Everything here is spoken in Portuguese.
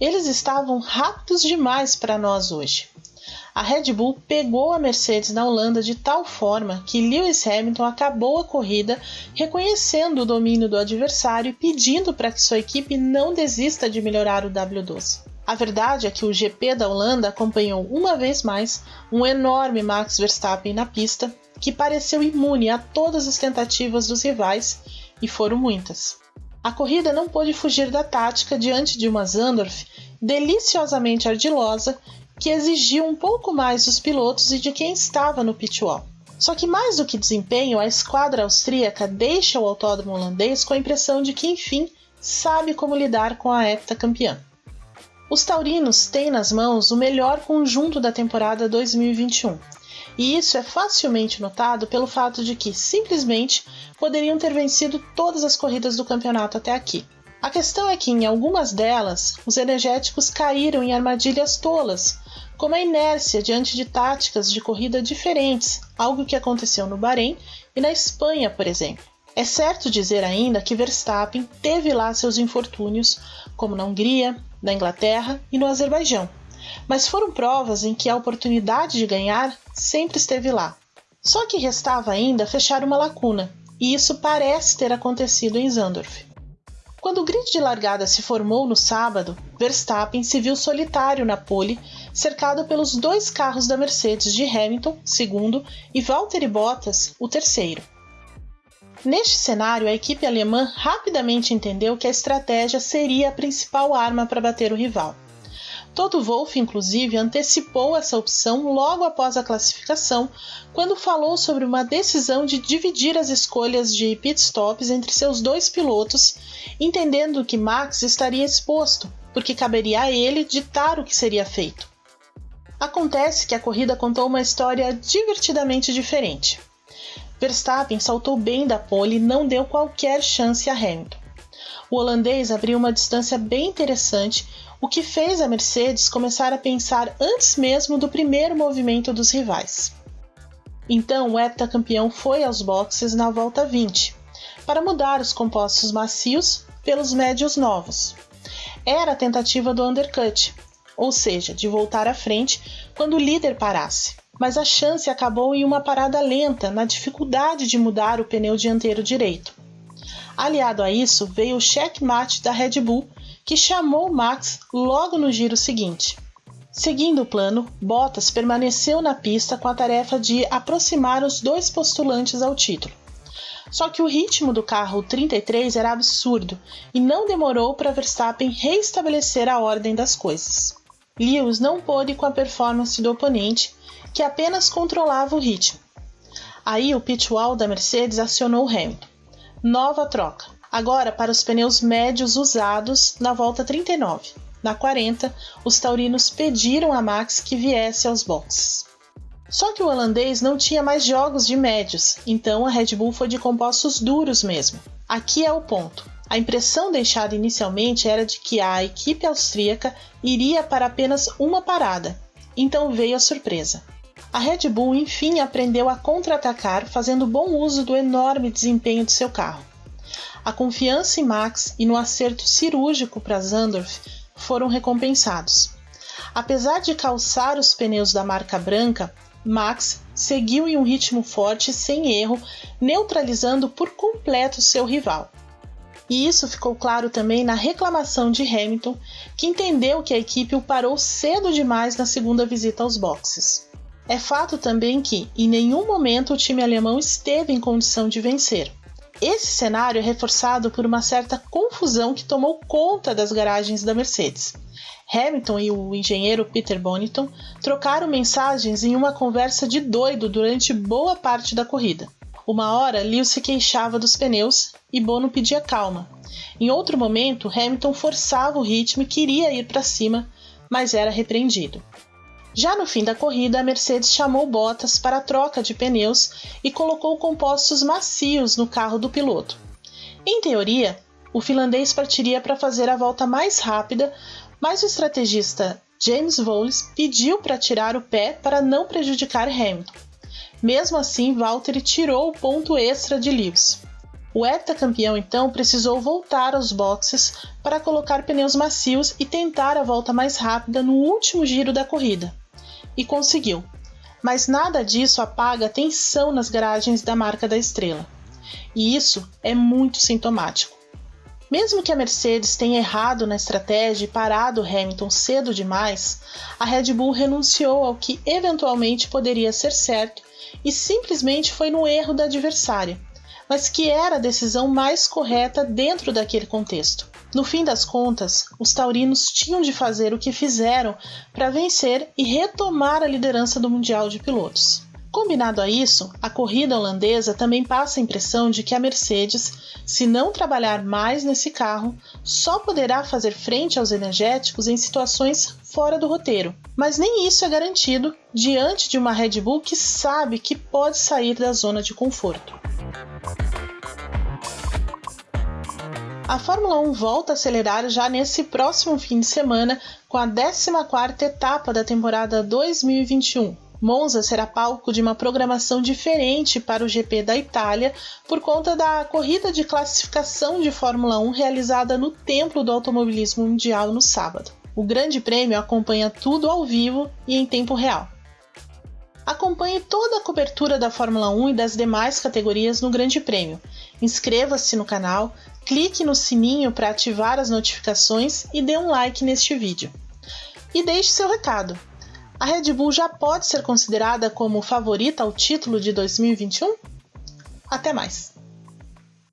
Eles estavam rápidos demais para nós hoje. A Red Bull pegou a Mercedes na Holanda de tal forma que Lewis Hamilton acabou a corrida reconhecendo o domínio do adversário e pedindo para que sua equipe não desista de melhorar o W12. A verdade é que o GP da Holanda acompanhou uma vez mais um enorme Max Verstappen na pista que pareceu imune a todas as tentativas dos rivais e foram muitas. A corrida não pôde fugir da tática diante de uma Zandorf deliciosamente ardilosa que exigiu um pouco mais dos pilotos e de quem estava no pitwall. Só que mais do que desempenho, a esquadra austríaca deixa o autódromo holandês com a impressão de que, enfim, sabe como lidar com a heptacampeã. Os taurinos têm nas mãos o melhor conjunto da temporada 2021, e isso é facilmente notado pelo fato de que, simplesmente, poderiam ter vencido todas as corridas do campeonato até aqui. A questão é que, em algumas delas, os energéticos caíram em armadilhas tolas, como a inércia diante de táticas de corrida diferentes, algo que aconteceu no Bahrein e na Espanha, por exemplo. É certo dizer ainda que Verstappen teve lá seus infortúnios, como na Hungria, na Inglaterra e no Azerbaijão, mas foram provas em que a oportunidade de ganhar sempre esteve lá. Só que restava ainda fechar uma lacuna, e isso parece ter acontecido em Zandorf. Quando o grid de largada se formou no sábado, Verstappen se viu solitário na pole, cercado pelos dois carros da Mercedes de Hamilton, segundo, e Valtteri Bottas, o terceiro. Neste cenário, a equipe alemã rapidamente entendeu que a estratégia seria a principal arma para bater o rival. Toto Wolff, inclusive, antecipou essa opção logo após a classificação, quando falou sobre uma decisão de dividir as escolhas de pitstops entre seus dois pilotos, entendendo que Max estaria exposto, porque caberia a ele ditar o que seria feito. Acontece que a corrida contou uma história divertidamente diferente. Verstappen saltou bem da pole e não deu qualquer chance a Hamilton. O holandês abriu uma distância bem interessante, o que fez a Mercedes começar a pensar antes mesmo do primeiro movimento dos rivais. Então o heptacampeão foi aos boxes na volta 20, para mudar os compostos macios pelos médios novos. Era a tentativa do undercut, ou seja, de voltar à frente quando o líder parasse. Mas a chance acabou em uma parada lenta na dificuldade de mudar o pneu dianteiro direito. Aliado a isso, veio o checkmate da Red Bull, que chamou Max logo no giro seguinte. Seguindo o plano, Bottas permaneceu na pista com a tarefa de aproximar os dois postulantes ao título. Só que o ritmo do carro 33 era absurdo e não demorou para Verstappen reestabelecer a ordem das coisas. Lewis não pôde com a performance do oponente, que apenas controlava o ritmo. Aí o pitwall da Mercedes acionou Hamilton. Nova troca agora para os pneus médios usados na volta 39. Na 40, os taurinos pediram a Max que viesse aos boxes. Só que o holandês não tinha mais jogos de médios, então a Red Bull foi de compostos duros mesmo. Aqui é o ponto. A impressão deixada inicialmente era de que a equipe austríaca iria para apenas uma parada, então veio a surpresa. A Red Bull enfim aprendeu a contra-atacar fazendo bom uso do enorme desempenho de seu carro. A confiança em Max e no acerto cirúrgico para Zandorf foram recompensados. Apesar de calçar os pneus da marca branca, Max seguiu em um ritmo forte sem erro, neutralizando por completo seu rival. E isso ficou claro também na reclamação de Hamilton, que entendeu que a equipe o parou cedo demais na segunda visita aos boxes. É fato também que, em nenhum momento, o time alemão esteve em condição de vencer. Esse cenário é reforçado por uma certa confusão que tomou conta das garagens da Mercedes. Hamilton e o engenheiro Peter Bonington trocaram mensagens em uma conversa de doido durante boa parte da corrida. Uma hora, Lewis se queixava dos pneus e Bono pedia calma. Em outro momento, Hamilton forçava o ritmo e queria ir para cima, mas era repreendido. Já no fim da corrida, a Mercedes chamou Bottas para a troca de pneus e colocou compostos macios no carro do piloto. Em teoria, o finlandês partiria para fazer a volta mais rápida, mas o estrategista James Vowles pediu para tirar o pé para não prejudicar Hamilton. Mesmo assim, Valtteri tirou o ponto extra de Lewis. O heptacampeão então precisou voltar aos boxes para colocar pneus macios e tentar a volta mais rápida no último giro da corrida. E conseguiu. Mas nada disso apaga a tensão nas garagens da marca da estrela. E isso é muito sintomático. Mesmo que a Mercedes tenha errado na estratégia e parado Hamilton cedo demais, a Red Bull renunciou ao que eventualmente poderia ser certo e simplesmente foi no erro da adversária, mas que era a decisão mais correta dentro daquele contexto. No fim das contas, os taurinos tinham de fazer o que fizeram para vencer e retomar a liderança do Mundial de Pilotos. Combinado a isso, a corrida holandesa também passa a impressão de que a Mercedes, se não trabalhar mais nesse carro, só poderá fazer frente aos energéticos em situações fora do roteiro. Mas nem isso é garantido diante de uma Red Bull que sabe que pode sair da zona de conforto. A Fórmula 1 volta a acelerar já nesse próximo fim de semana com a 14ª etapa da temporada 2021. Monza será palco de uma programação diferente para o GP da Itália por conta da corrida de classificação de Fórmula 1 realizada no Templo do Automobilismo Mundial no sábado. O Grande Prêmio acompanha tudo ao vivo e em tempo real. Acompanhe toda a cobertura da Fórmula 1 e das demais categorias no Grande Prêmio. Inscreva-se no canal, clique no sininho para ativar as notificações e dê um like neste vídeo. E deixe seu recado a Red Bull já pode ser considerada como favorita ao título de 2021? Até mais!